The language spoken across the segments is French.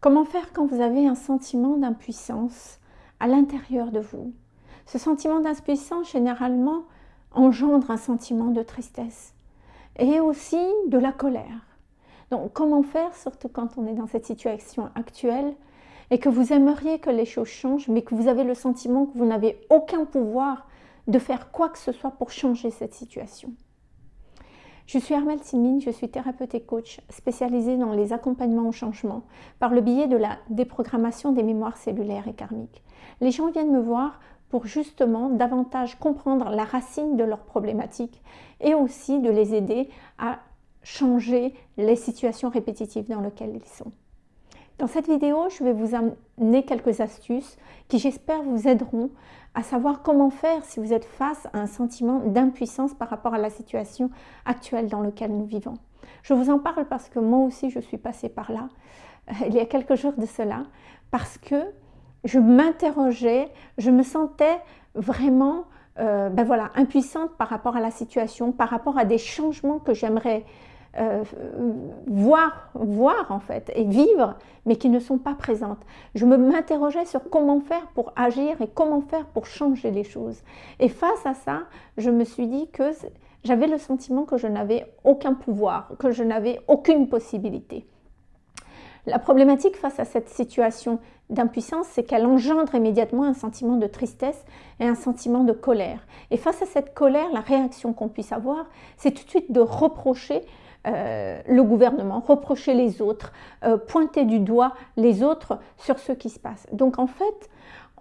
Comment faire quand vous avez un sentiment d'impuissance à l'intérieur de vous? Ce sentiment d'impuissance, généralement, engendre un sentiment de tristesse et aussi de la colère. Donc, comment faire, surtout quand on est dans cette situation actuelle et que vous aimeriez que les choses changent, mais que vous avez le sentiment que vous n'avez aucun pouvoir de faire quoi que ce soit pour changer cette situation? Je suis Armelle Simine, je suis thérapeute et coach spécialisée dans les accompagnements au changement par le biais de la déprogrammation des mémoires cellulaires et karmiques. Les gens viennent me voir pour justement davantage comprendre la racine de leurs problématiques et aussi de les aider à changer les situations répétitives dans lesquelles ils sont. Dans cette vidéo, je vais vous amener quelques astuces qui j'espère vous aideront à savoir comment faire si vous êtes face à un sentiment d'impuissance par rapport à la situation actuelle dans laquelle nous vivons. Je vous en parle parce que moi aussi je suis passée par là, euh, il y a quelques jours de cela, parce que je m'interrogeais, je me sentais vraiment euh, ben voilà, impuissante par rapport à la situation, par rapport à des changements que j'aimerais euh, voir, voir en fait, et vivre, mais qui ne sont pas présentes. Je m'interrogeais sur comment faire pour agir et comment faire pour changer les choses. Et face à ça, je me suis dit que j'avais le sentiment que je n'avais aucun pouvoir, que je n'avais aucune possibilité. La problématique face à cette situation d'impuissance, c'est qu'elle engendre immédiatement un sentiment de tristesse et un sentiment de colère. Et face à cette colère, la réaction qu'on puisse avoir, c'est tout de suite de reprocher euh, le gouvernement, reprocher les autres, euh, pointer du doigt les autres sur ce qui se passe. Donc en fait,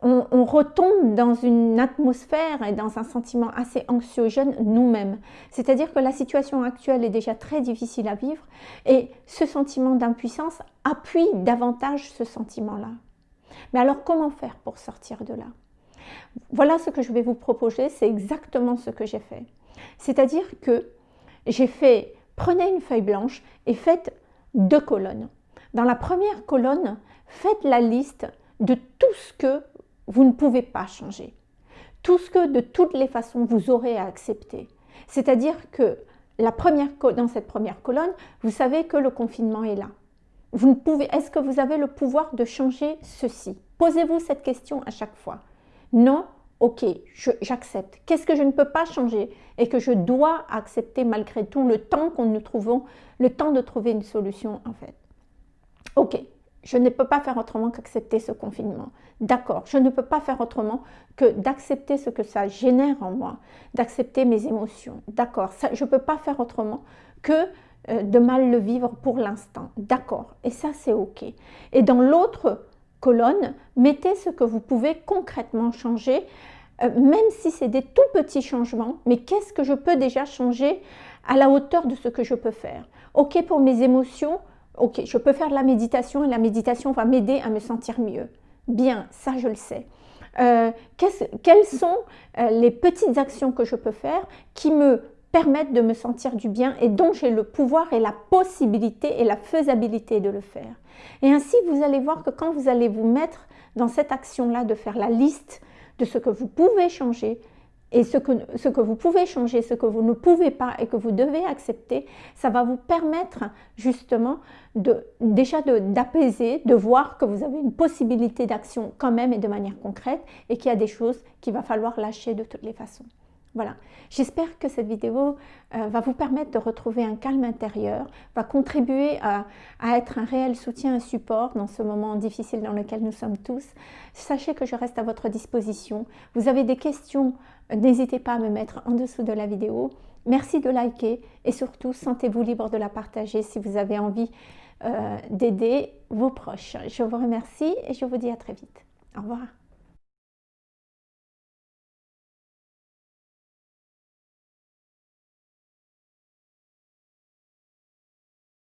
on, retombe dans une atmosphère et dans un sentiment assez anxiogène nous-mêmes. C'est-à-dire que la situation actuelle est déjà très difficile à vivre et ce sentiment d'impuissance appuie davantage ce sentiment-là. Mais alors comment faire pour sortir de là? Voilà ce que je vais vous proposer, c'est exactement ce que j'ai fait. C'est-à-dire que j'ai fait Prenez une feuille blanche et faites deux colonnes. Dans la première colonne, faites la liste de tout ce que vous ne pouvez pas changer. Tout ce que de toutes les façons vous aurez à accepter. C'est-à-dire que la première, dans cette première colonne, vous savez que le confinement est là. Vous ne pouvez, est-ce que vous avez le pouvoir de changer ceci? Posez-vous cette question à chaque fois. Non, ok, j'accepte. Qu'est-ce que je ne peux pas changer et que je dois accepter malgré tout le temps qu'on nous trouvons, le temps de trouver une solution en fait? Ok, je ne peux pas faire autrement qu'accepter ce confinement. D'accord, je ne peux pas faire autrement que d'accepter ce que ça génère en moi, d'accepter mes émotions. D'accord, je ne peux pas faire autrement que euh, de mal le vivre pour l'instant. D'accord, et ça c'est ok. Et dans l'autre colonne, mettez ce que vous pouvez concrètement changer, euh, même si c'est des tout petits changements, mais qu'est-ce que je peux déjà changer à la hauteur de ce que je peux faire? Ok pour mes émotions, ok, je peux faire de la méditation et la méditation va m'aider à me sentir mieux. Bien, ça je le sais. Euh, quelles sont euh, les petites actions que je peux faire qui me permettent de me sentir du bien et dont j'ai le pouvoir et la possibilité et la faisabilité de le faire. Et ainsi, vous allez voir que quand vous allez vous mettre dans cette action-là de faire la liste de ce que vous pouvez changer et ce que, vous pouvez changer, ce que vous ne pouvez pas et que vous devez accepter, ça va vous permettre justement de, déjà d'apaiser, de, de voir que vous avez une possibilité d'action quand même et de manière concrète et qu'il y a des choses qu'il va falloir lâcher de toutes les façons. Voilà, j'espère que cette vidéo euh, va vous permettre de retrouver un calme intérieur, va contribuer à, être un réel soutien et support dans ce moment difficile dans lequel nous sommes tous. Sachez que je reste à votre disposition. Vous avez des questions, n'hésitez pas à me mettre en dessous de la vidéo. Merci de liker et surtout, sentez-vous libre de la partager si vous avez envie euh, d'aider vos proches. Je vous remercie et je vous dis à très vite. Au revoir.